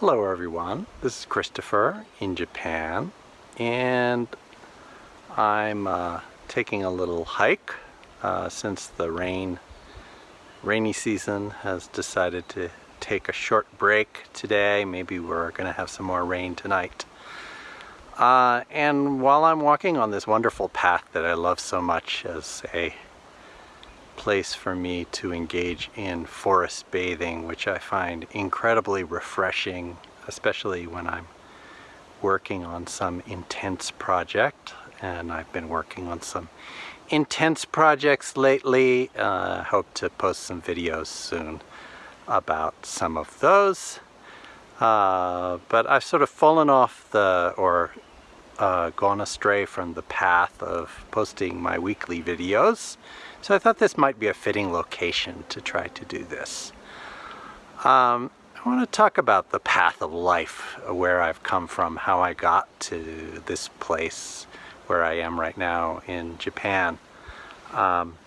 Hello everyone, this is Christopher in Japan and I'm uh, taking a little hike uh, since the rain rainy season has decided to take a short break today. Maybe we're going to have some more rain tonight. Uh, and while I'm walking on this wonderful path that I love so much as a place for me to engage in forest bathing, which I find incredibly refreshing, especially when I'm working on some intense project. And I've been working on some intense projects lately. Uh, hope to post some videos soon about some of those. Uh, but I've sort of fallen off the, or uh, gone astray from the path of posting my weekly videos. So I thought this might be a fitting location to try to do this. Um, I want to talk about the path of life, where I've come from, how I got to this place where I am right now in Japan. Um,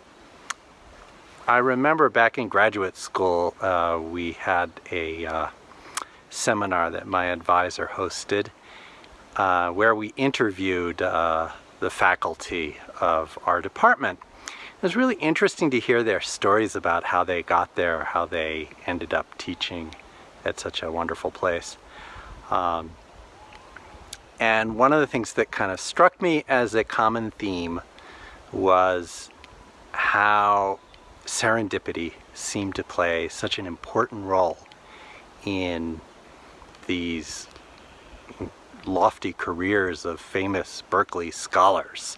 I remember back in graduate school, uh, we had a uh, seminar that my advisor hosted uh, where we interviewed uh, the faculty of our department. It was really interesting to hear their stories about how they got there, how they ended up teaching at such a wonderful place. Um, and one of the things that kind of struck me as a common theme was how serendipity seemed to play such an important role in these lofty careers of famous Berkeley scholars.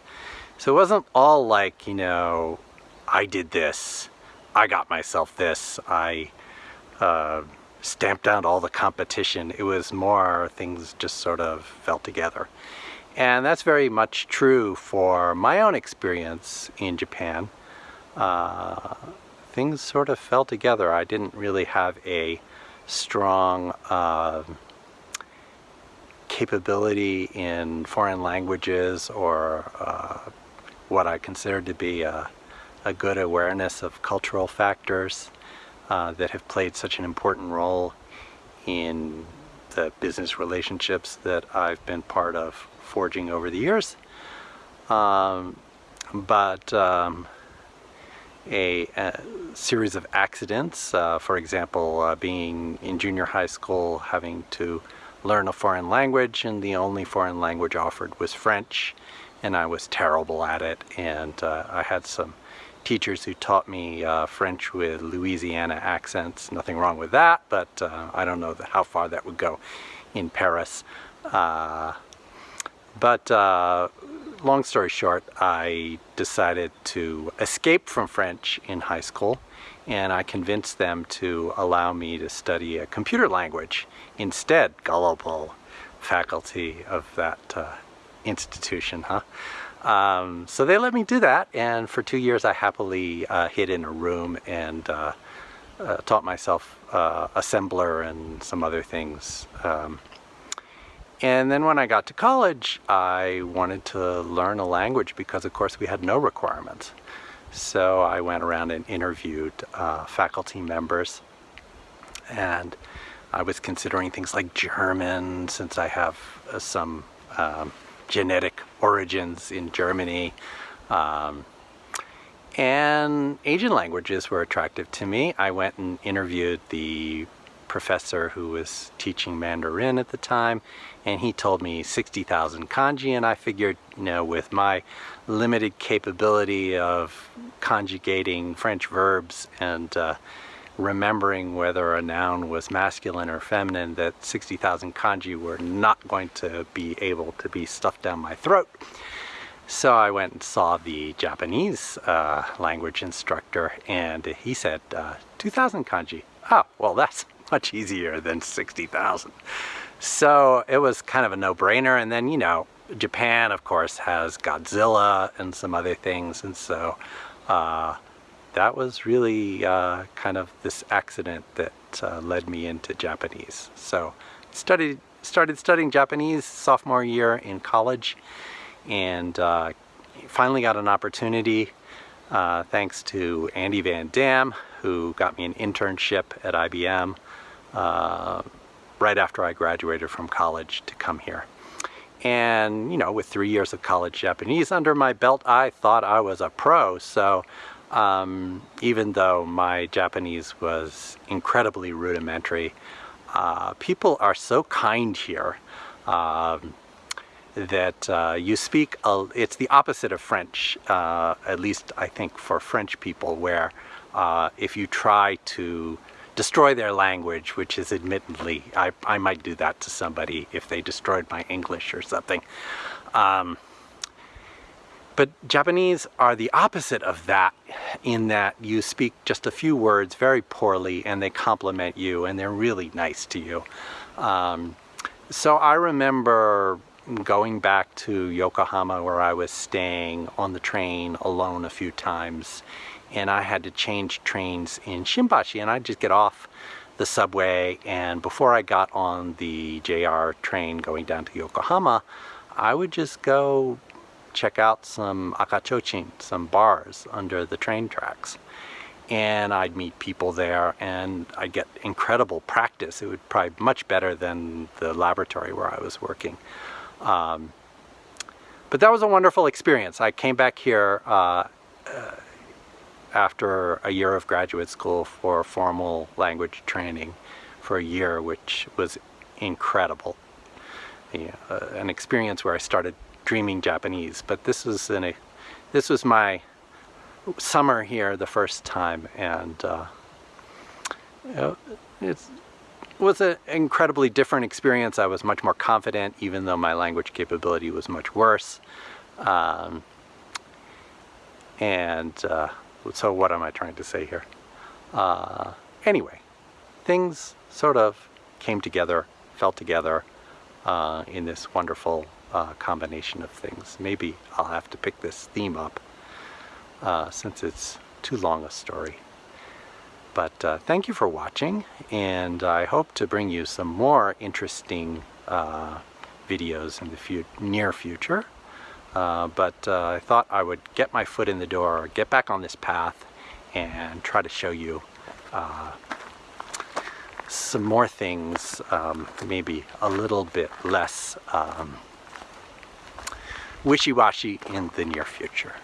So it wasn't all like, you know, I did this, I got myself this, I uh, stamped out all the competition. It was more things just sort of fell together. And that's very much true for my own experience in Japan. Uh, things sort of fell together. I didn't really have a strong uh, capability in foreign languages or uh, what I consider to be a, a good awareness of cultural factors uh, that have played such an important role in the business relationships that I've been part of forging over the years. Um, but um, a, a, series of accidents, uh, for example, uh, being in junior high school, having to learn a foreign language, and the only foreign language offered was French and I was terrible at it and uh, I had some teachers who taught me uh, French with Louisiana accents. Nothing wrong with that, but uh, I don't know how far that would go in Paris. Uh, but uh, long story short, I decided to escape from French in high school and I convinced them to allow me to study a computer language instead, gullible faculty of that uh, institution, huh? Um, so they let me do that, and for two years I happily uh, hid in a room and uh, uh, taught myself uh, assembler and some other things. Um, and then when I got to college, I wanted to learn a language because, of course, we had no requirements. So I went around and interviewed uh, faculty members, and I was considering things like German, since I have uh, some um, genetic origins in Germany. Um, and Asian languages were attractive to me. I went and interviewed the professor who was teaching Mandarin at the time and he told me 60,000 kanji and I figured you know with my limited capability of conjugating French verbs and uh, remembering whether a noun was masculine or feminine that 60,000 kanji were not going to be able to be stuffed down my throat. So I went and saw the Japanese uh, language instructor and he said uh, 2,000 kanji. Oh, well that's much easier than 60,000. So it was kind of a no-brainer and then you know Japan of course has Godzilla and some other things and so uh, that was really uh, kind of this accident that uh, led me into Japanese. So studied started studying Japanese sophomore year in college and uh, finally got an opportunity uh, thanks to Andy Van Dam who got me an internship at IBM uh, right after I graduated from college to come here. And, you know, with three years of college Japanese under my belt, I thought I was a pro. So um, even though my Japanese was incredibly rudimentary, uh, people are so kind here. Um, that uh, you speak, a, it's the opposite of French, uh, at least I think for French people, where uh, if you try to destroy their language, which is admittedly, I, I might do that to somebody if they destroyed my English or something. Um, but Japanese are the opposite of that in that you speak just a few words very poorly and they compliment you and they're really nice to you. Um, so I remember going back to Yokohama where I was staying on the train alone a few times and I had to change trains in Shimbashi and I'd just get off the subway and before I got on the JR train going down to Yokohama I would just go check out some akachochin, some bars under the train tracks and I'd meet people there and I'd get incredible practice. It would probably much better than the laboratory where I was working. Um, but that was a wonderful experience. I came back here uh, uh, after a year of graduate school for formal language training for a year, which was incredible. Yeah, uh, an experience where I started dreaming Japanese. But this was in a, this was my summer here the first time, and uh, you it's was an incredibly different experience. I was much more confident, even though my language capability was much worse. Um, and uh, so what am I trying to say here? Uh, anyway, things sort of came together, fell together uh, in this wonderful uh, combination of things. Maybe I'll have to pick this theme up uh, since it's too long a story. But uh, thank you for watching, and I hope to bring you some more interesting uh, videos in the fu near future. Uh, but uh, I thought I would get my foot in the door, get back on this path, and try to show you uh, some more things, um, maybe a little bit less um, wishy-washy in the near future.